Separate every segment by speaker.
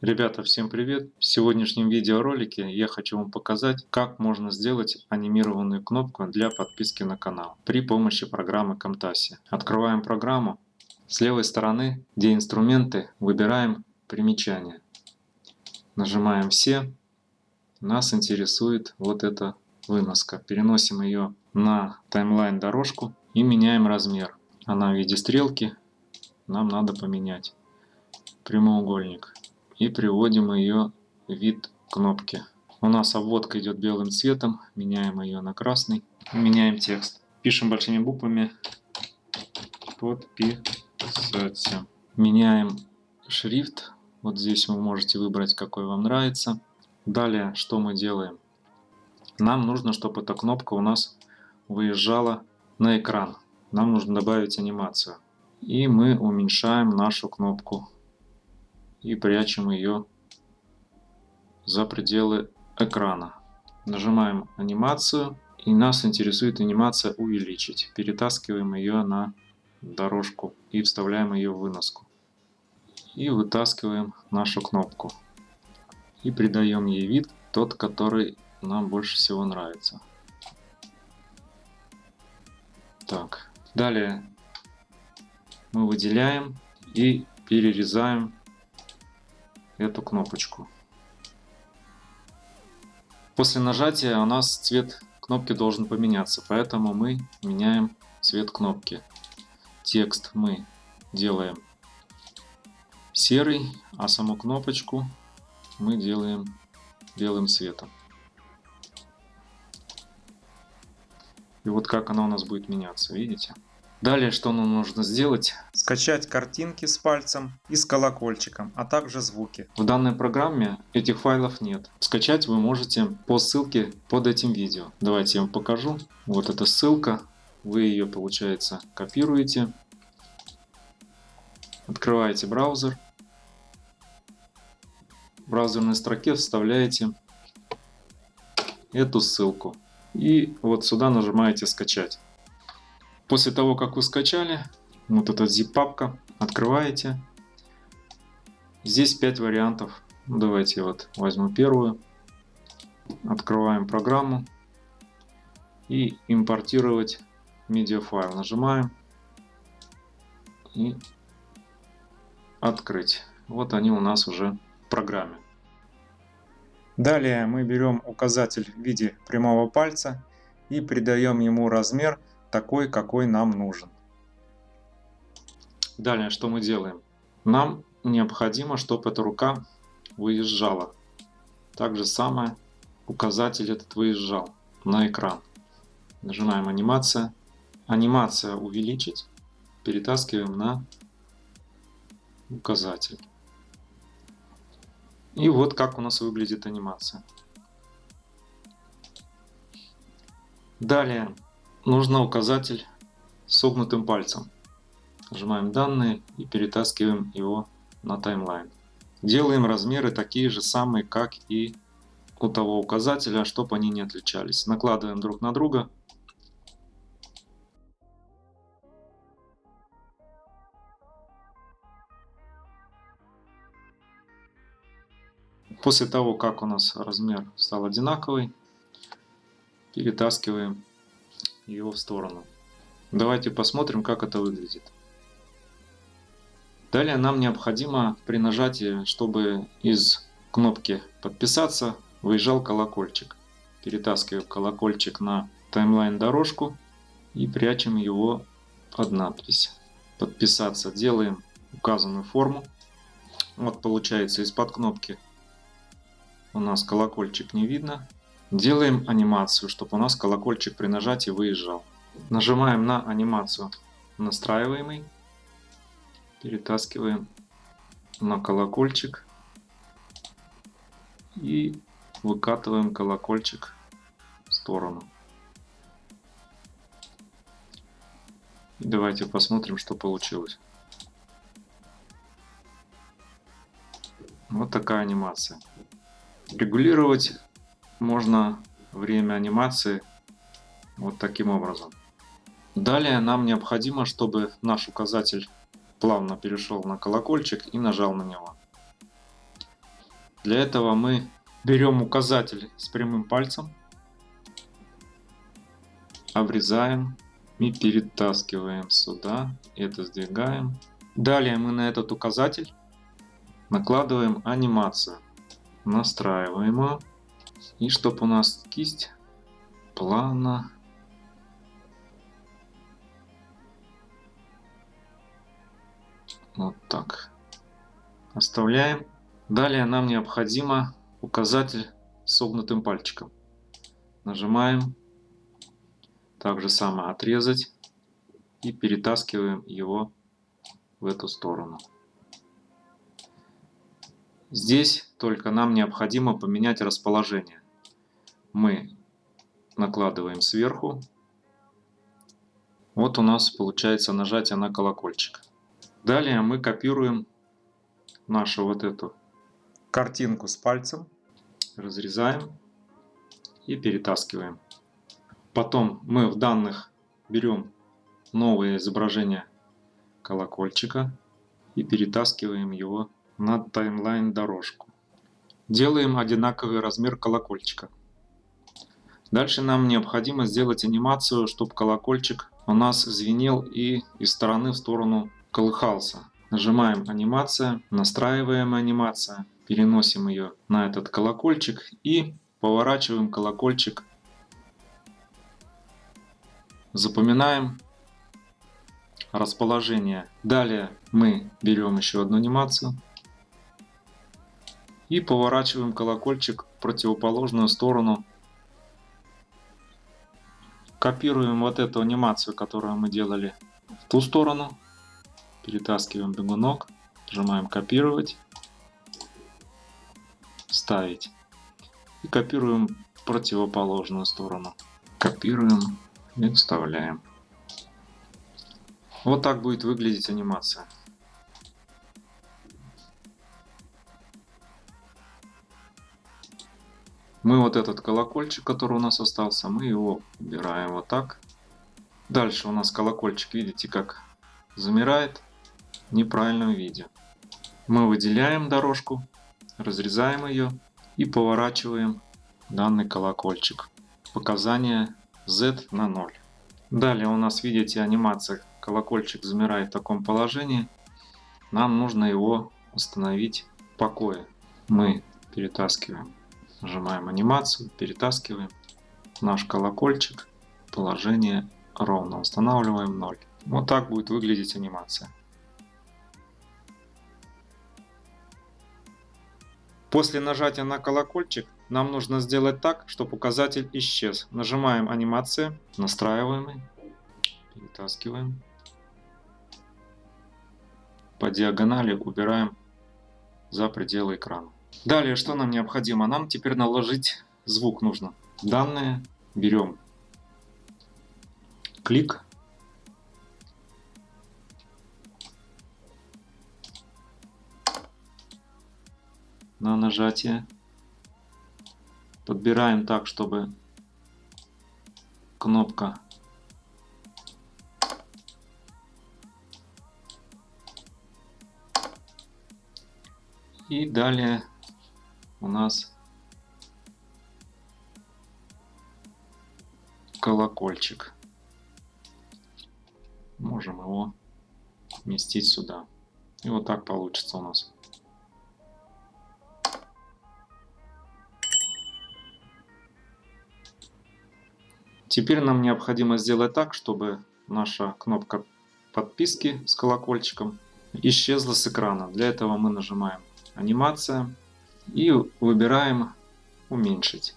Speaker 1: Ребята, всем привет! В сегодняшнем видеоролике я хочу вам показать, как можно сделать анимированную кнопку для подписки на канал при помощи программы Camtasia. Открываем программу. С левой стороны, где инструменты, выбираем примечания. Нажимаем «Все». Нас интересует вот эта выноска. Переносим ее на таймлайн дорожку и меняем размер. Она в виде стрелки. Нам надо поменять прямоугольник и приводим ее вид кнопки. У нас обводка идет белым цветом, меняем ее на красный, меняем текст. Пишем большими буквами подписать. Меняем шрифт, вот здесь вы можете выбрать какой вам нравится. Далее что мы делаем? Нам нужно, чтобы эта кнопка у нас выезжала на экран. Нам нужно добавить анимацию. И мы уменьшаем нашу кнопку и прячем ее за пределы экрана. Нажимаем анимацию и нас интересует анимация увеличить. Перетаскиваем ее на дорожку и вставляем ее в выноску. И вытаскиваем нашу кнопку. И придаем ей вид тот, который нам больше всего нравится. Так, далее мы выделяем и перерезаем эту кнопочку. После нажатия у нас цвет кнопки должен поменяться, поэтому мы меняем цвет кнопки. Текст мы делаем серый, а саму кнопочку мы делаем белым цветом. И вот как она у нас будет меняться, видите? Далее, что нам нужно сделать? Скачать картинки с пальцем и с колокольчиком, а также звуки. В данной программе этих файлов нет. Скачать вы можете по ссылке под этим видео. Давайте я вам покажу. Вот эта ссылка. Вы ее, получается, копируете. Открываете браузер. В браузерной строке вставляете эту ссылку. И вот сюда нажимаете «Скачать». После того, как вы скачали, вот эта zip-папка, открываете. Здесь 5 вариантов. Ну, давайте вот возьму первую. Открываем программу. И импортировать медиафайл. Нажимаем. И открыть. Вот они у нас уже в программе. Далее мы берем указатель в виде прямого пальца и придаем ему размер такой, какой нам нужен. Далее, что мы делаем? Нам необходимо, чтобы эта рука выезжала. Так же самое указатель этот выезжал на экран. Нажимаем анимация. Анимация увеличить. Перетаскиваем на указатель. И вот как у нас выглядит анимация. Далее нужно указатель согнутым пальцем. Нажимаем данные и перетаскиваем его на таймлайн. Делаем размеры такие же самые, как и у того указателя, чтобы они не отличались. Накладываем друг на друга. После того, как у нас размер стал одинаковый, перетаскиваем его в сторону. Давайте посмотрим, как это выглядит. Далее нам необходимо при нажатии, чтобы из кнопки «Подписаться» выезжал колокольчик. Перетаскиваем колокольчик на таймлайн дорожку и прячем его под надпись. «Подписаться» делаем указанную форму. Вот получается из-под кнопки у нас колокольчик не видно. Делаем анимацию, чтобы у нас колокольчик при нажатии выезжал. Нажимаем на анимацию настраиваемый. Перетаскиваем на колокольчик. И выкатываем колокольчик в сторону. И давайте посмотрим, что получилось. Вот такая анимация. Регулировать можно время анимации вот таким образом. Далее нам необходимо, чтобы наш указатель плавно перешел на колокольчик и нажал на него. Для этого мы берем указатель с прямым пальцем, обрезаем и перетаскиваем сюда. Это сдвигаем. Далее мы на этот указатель накладываем анимацию. Настраиваем ее. И чтобы у нас кисть плавно вот так оставляем. Далее нам необходимо указатель согнутым пальчиком. Нажимаем. Так же самое отрезать. И перетаскиваем его в эту сторону. Здесь только нам необходимо поменять расположение. Мы накладываем сверху. Вот у нас получается нажатие на колокольчик. Далее мы копируем нашу вот эту картинку с пальцем, разрезаем и перетаскиваем. Потом мы в данных берем новое изображение колокольчика и перетаскиваем его на таймлайн дорожку. Делаем одинаковый размер колокольчика. Дальше нам необходимо сделать анимацию, чтобы колокольчик у нас звенел и из стороны в сторону колыхался. Нажимаем анимация, настраиваем анимация, переносим ее на этот колокольчик и поворачиваем колокольчик. Запоминаем расположение. Далее мы берем еще одну анимацию и поворачиваем колокольчик в противоположную сторону. Копируем вот эту анимацию, которую мы делали в ту сторону. Перетаскиваем бегунок, нажимаем копировать, ставить. И копируем в противоположную сторону. Копируем и вставляем. Вот так будет выглядеть анимация. Мы вот этот колокольчик, который у нас остался, мы его убираем вот так. Дальше у нас колокольчик, видите, как замирает в неправильном виде. Мы выделяем дорожку, разрезаем ее и поворачиваем данный колокольчик. Показание Z на 0. Далее у нас, видите, анимация колокольчик замирает в таком положении. Нам нужно его установить в покое. Мы перетаскиваем Нажимаем анимацию, перетаскиваем наш колокольчик. Положение ровно. Устанавливаем 0. Вот так будет выглядеть анимация. После нажатия на колокольчик нам нужно сделать так, чтобы указатель исчез. Нажимаем анимация, настраиваем, перетаскиваем. По диагонали убираем за пределы экрана. Далее, что нам необходимо? Нам теперь наложить звук нужно. Данные берем. Клик. На нажатие. Подбираем так, чтобы кнопка и далее у нас колокольчик. Можем его вместить сюда. И вот так получится у нас. Теперь нам необходимо сделать так, чтобы наша кнопка подписки с колокольчиком исчезла с экрана. Для этого мы нажимаем анимация и выбираем уменьшить.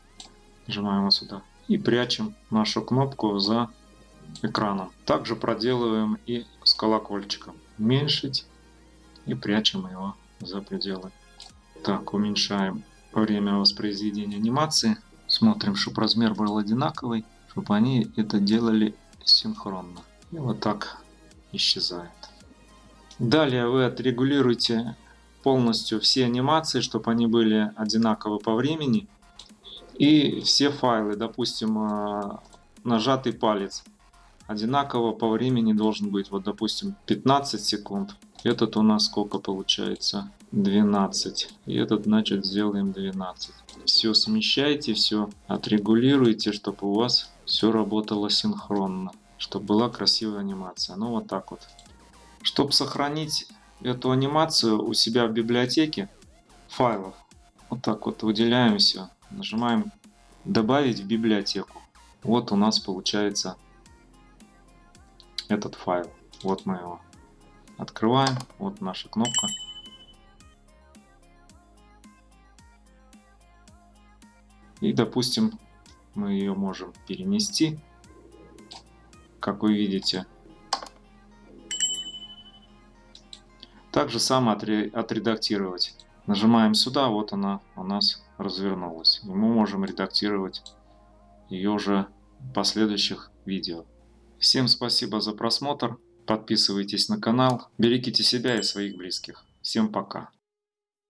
Speaker 1: Нажимаем вот сюда и прячем нашу кнопку за экраном. Также проделываем и с колокольчиком. Уменьшить и прячем его за пределы. Так, уменьшаем время воспроизведения анимации. Смотрим, чтобы размер был одинаковый, чтобы они это делали синхронно. И вот так исчезает. Далее вы отрегулируете полностью все анимации, чтобы они были одинаковы по времени. И все файлы, допустим, э, нажатый палец одинаково по времени должен быть. Вот, допустим, 15 секунд. Этот у нас сколько получается? 12. И этот, значит, сделаем 12. Все смещайте, все отрегулируйте, чтобы у вас все работало синхронно. Чтобы была красивая анимация. Ну вот так вот. Чтобы сохранить эту анимацию у себя в библиотеке файлов, вот так вот выделяем все. Нажимаем добавить в библиотеку. Вот у нас получается этот файл. Вот мы его открываем. Вот наша кнопка. И, допустим, мы ее можем перенести. Как вы видите. Также само отредактировать. Нажимаем сюда, вот она у нас развернулась. И мы можем редактировать ее уже в последующих видео. Всем спасибо за просмотр. Подписывайтесь на канал. Берегите себя и своих близких. Всем пока.